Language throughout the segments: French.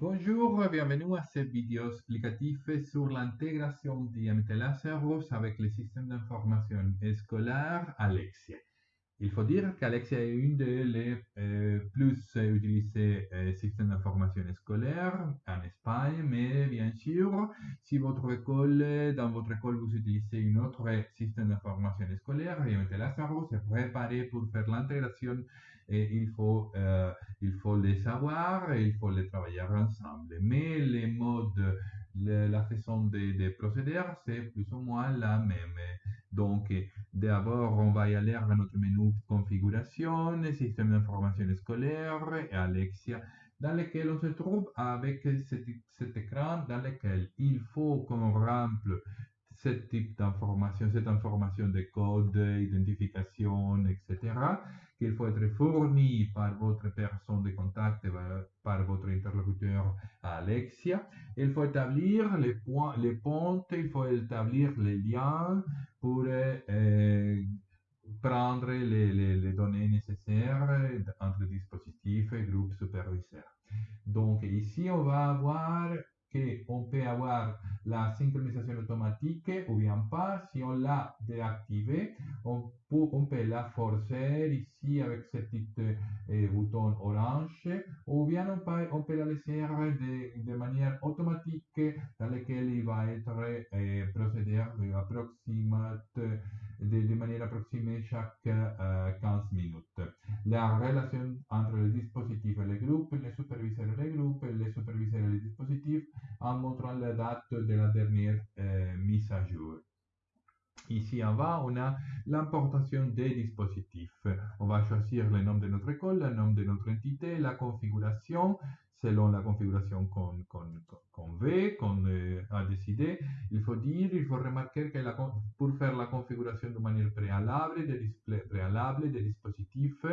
Bonjour, bienvenue à cette vidéo explicative sur l'intégration d'IMT avec le système d'information scolaire Alexia. Il faut dire qu'Alexia est une des euh, plus utilisés euh, systèmes d'information scolaire en Espagne, mais bien sûr, si votre école, dans votre école, vous utilisez un autre système d'information scolaire, IMT Lazaro, c'est préparé pour faire l'intégration et il faut, euh, il faut les savoir et il faut les travailler ensemble. Mais les modes, la façon de, de procéder, c'est plus ou moins la même. Donc, d'abord, on va y aller à notre menu configuration, système d'information scolaire et Alexia, dans lequel on se trouve avec cet, cet écran dans lequel il faut qu'on remple ce type d'information, cette information de code, identification, etc., qu'il faut être fourni par votre personne de contact, par votre interlocuteur Alexia. Il faut établir les points, les ponts, il faut établir les liens pour euh, prendre les, données nécessaires entre dispositifs et groupes superviseurs. Donc ici, on va avoir qu'on peut avoir la synchronisation automatique ou bien pas. Si on l'a déactivée, on peut, on peut la forcer ici avec ce petit euh, bouton orange ou bien on peut, on peut la laisser de, de, manière automatique dans laquelle il va être euh, procédé de, manière approximée chaque euh, 15 minutes. La relation entre le dispositif et le groupe, les superviseurs et les groupes, les superviseurs et les dispositifs en montrant la date de la dernière euh, mise à jour. Ici en bas, on a l'importation des dispositifs. On va choisir le nom de notre école, le nom de notre entité, la configuration, selon la configuration qu'on qu veut, qu'on euh, a décidé. Il faut dire, il faut remarquer que pour faire la configuration de manière préalable des dispositifs,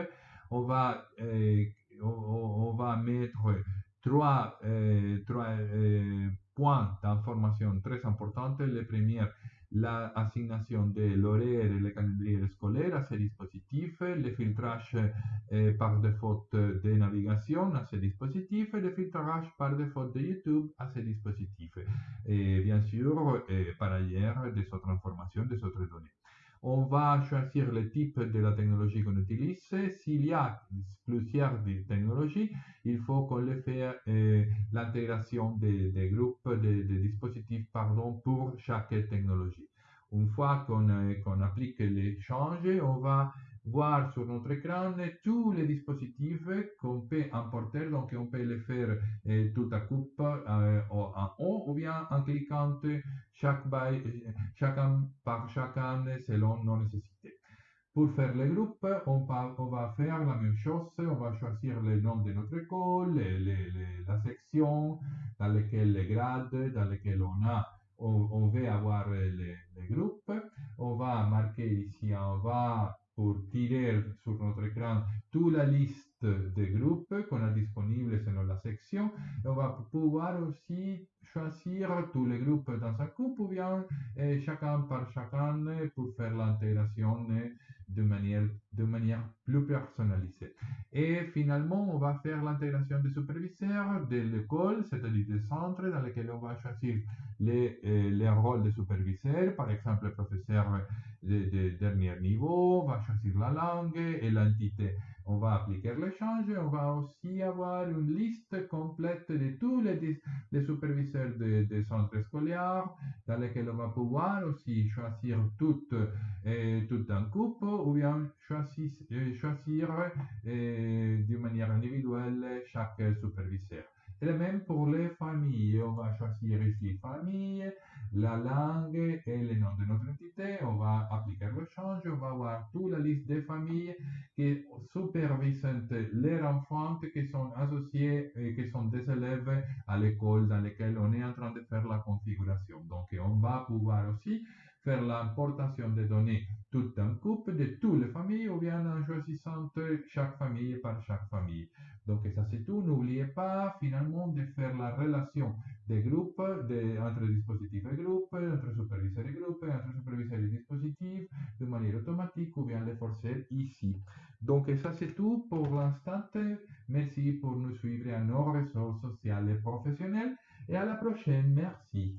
on va, euh, on, va mettre trois, euh, trois euh, points d'information très importants. Le premier, l'assignation de l'horaire et le calendrier scolaire à ces dispositifs, le filtrage par défaut de navigation à ces dispositifs le filtrage par défaut de YouTube à ces dispositifs. Et bien sûr, par ailleurs, des autres informations, des autres données on va choisir le type de la technologie qu'on utilise. S'il y a plusieurs technologies, il faut qu'on le fasse euh, l'intégration des, groupes, des, dispositifs pardon, pour chaque technologie. Une fois qu'on euh, qu applique les changes, on va voir sur notre écran tous les dispositifs qu'on peut importer, donc on peut les faire euh, tout à coup euh, en haut ou bien en cliquant chaque by, chacun par chacun selon nos nécessités. Pour faire les groupes, on va, faire la même chose. On va choisir le nom de notre école, les, la section dans laquelle les grades, dans lesquels on a, on, on avoir les, groupes. On va marquer ici en bas pour tirer sur notre écran toute la liste de groupes qu'on a disponibles selon la section. On va pouvoir aussi choisir tous les groupes dans un couple ou bien eh, chacun par chacun pour faire l'intégration de manière, de manière plus personnalisée. Finalement, on va faire l'intégration des superviseurs de l'école, c'est-à-dire des centres dans lesquels on va choisir les, euh, les rôles de superviseurs, par exemple, professeur de, de, dernier niveau, on va choisir la langue et l'entité. On va appliquer l'échange, on va aussi avoir une liste complète de tous les, superviseurs des de centres scolaires, dans lesquels on va pouvoir aussi choisir tout, euh, un couple ou bien choisir, choisir euh, de manière individuelle chaque superviseur. Le même pour les familles. On va choisir ici famille, la langue et le nom de notre entité. On va appliquer le change. On va avoir toute la liste des familles qui supervisent les enfants qui sont associés et qui sont des élèves à l'école dans laquelle on est en train de faire la configuration. Donc, on va pouvoir aussi faire l'importation des données tout un couple de toutes les familles ou bien en choisissant chaque famille par chaque famille. Donc ça c'est tout. N'oubliez pas finalement de faire la relation des groupes, entre dispositifs et groupes, entre superviseurs et groupes, entre superviseurs et dispositifs, de manière automatique ou bien les forcer ici. Donc ça c'est tout pour l'instant. Merci pour nous suivre à nos réseaux sociaux. et professionnelles. Et à la prochaine. Merci.